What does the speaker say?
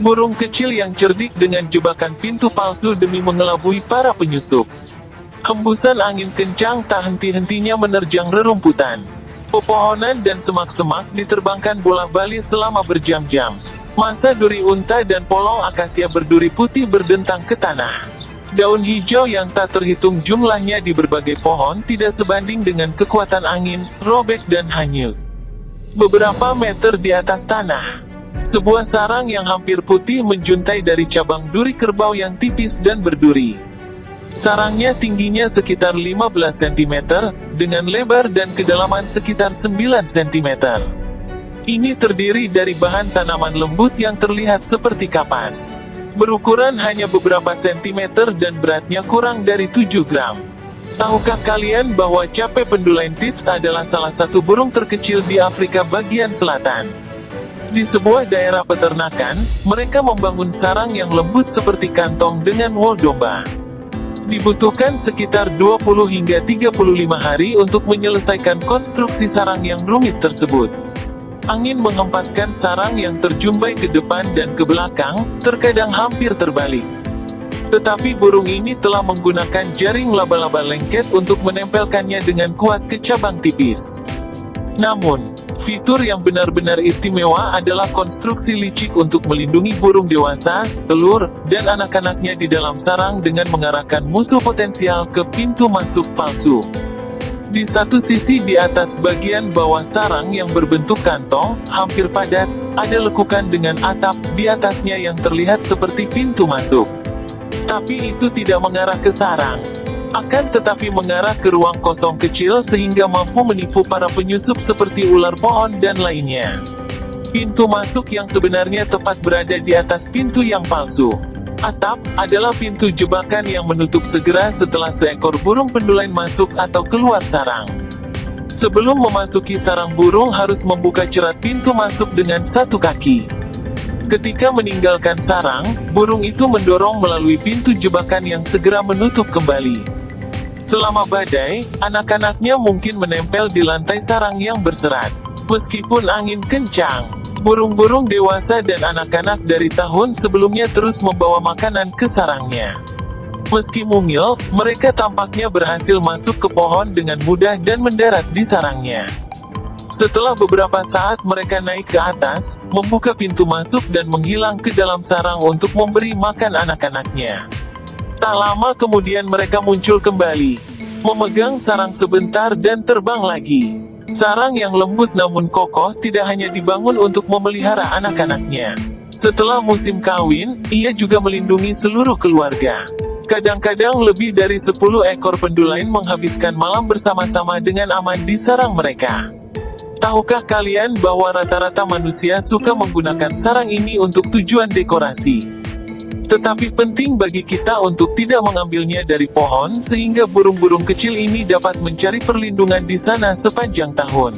Burung kecil yang cerdik dengan jebakan pintu palsu demi mengelabui para penyusup. Hembusan angin kencang tak henti-hentinya menerjang rerumputan. Pepohonan dan semak-semak diterbangkan bola bali selama berjam-jam. Masa duri unta dan polong akasia berduri putih berdentang ke tanah. Daun hijau yang tak terhitung jumlahnya di berbagai pohon tidak sebanding dengan kekuatan angin, robek dan hanyut. Beberapa meter di atas tanah, sebuah sarang yang hampir putih menjuntai dari cabang duri kerbau yang tipis dan berduri. Sarangnya tingginya sekitar 15 cm, dengan lebar dan kedalaman sekitar 9 cm. Ini terdiri dari bahan tanaman lembut yang terlihat seperti kapas. Berukuran hanya beberapa sentimeter dan beratnya kurang dari 7 gram. Tahukah kalian bahwa cape pendulain tips adalah salah satu burung terkecil di Afrika bagian selatan? Di sebuah daerah peternakan, mereka membangun sarang yang lembut seperti kantong dengan wol domba. Dibutuhkan sekitar 20 hingga 35 hari untuk menyelesaikan konstruksi sarang yang rumit tersebut. Angin menghempaskan sarang yang terjumbai ke depan dan ke belakang, terkadang hampir terbalik. Tetapi burung ini telah menggunakan jaring laba-laba lengket untuk menempelkannya dengan kuat ke cabang tipis. Namun, Fitur yang benar-benar istimewa adalah konstruksi licik untuk melindungi burung dewasa, telur, dan anak-anaknya di dalam sarang dengan mengarahkan musuh potensial ke pintu masuk palsu. Di satu sisi di atas bagian bawah sarang yang berbentuk kantong, hampir padat, ada lekukan dengan atap di atasnya yang terlihat seperti pintu masuk. Tapi itu tidak mengarah ke sarang akan tetapi mengarah ke ruang kosong kecil sehingga mampu menipu para penyusup seperti ular pohon dan lainnya. Pintu masuk yang sebenarnya tepat berada di atas pintu yang palsu. Atap, adalah pintu jebakan yang menutup segera setelah seekor burung pendulain masuk atau keluar sarang. Sebelum memasuki sarang burung harus membuka cerat pintu masuk dengan satu kaki. Ketika meninggalkan sarang, burung itu mendorong melalui pintu jebakan yang segera menutup kembali. Selama badai, anak-anaknya mungkin menempel di lantai sarang yang berserat. Meskipun angin kencang, burung-burung dewasa dan anak-anak dari tahun sebelumnya terus membawa makanan ke sarangnya. Meski mungil, mereka tampaknya berhasil masuk ke pohon dengan mudah dan mendarat di sarangnya. Setelah beberapa saat mereka naik ke atas, membuka pintu masuk dan menghilang ke dalam sarang untuk memberi makan anak-anaknya. Tak lama kemudian mereka muncul kembali. Memegang sarang sebentar dan terbang lagi. Sarang yang lembut namun kokoh tidak hanya dibangun untuk memelihara anak-anaknya. Setelah musim kawin, ia juga melindungi seluruh keluarga. Kadang-kadang lebih dari 10 ekor pendulain menghabiskan malam bersama-sama dengan aman di sarang mereka. Tahukah kalian bahwa rata-rata manusia suka menggunakan sarang ini untuk tujuan dekorasi? Tetapi penting bagi kita untuk tidak mengambilnya dari pohon sehingga burung-burung kecil ini dapat mencari perlindungan di sana sepanjang tahun.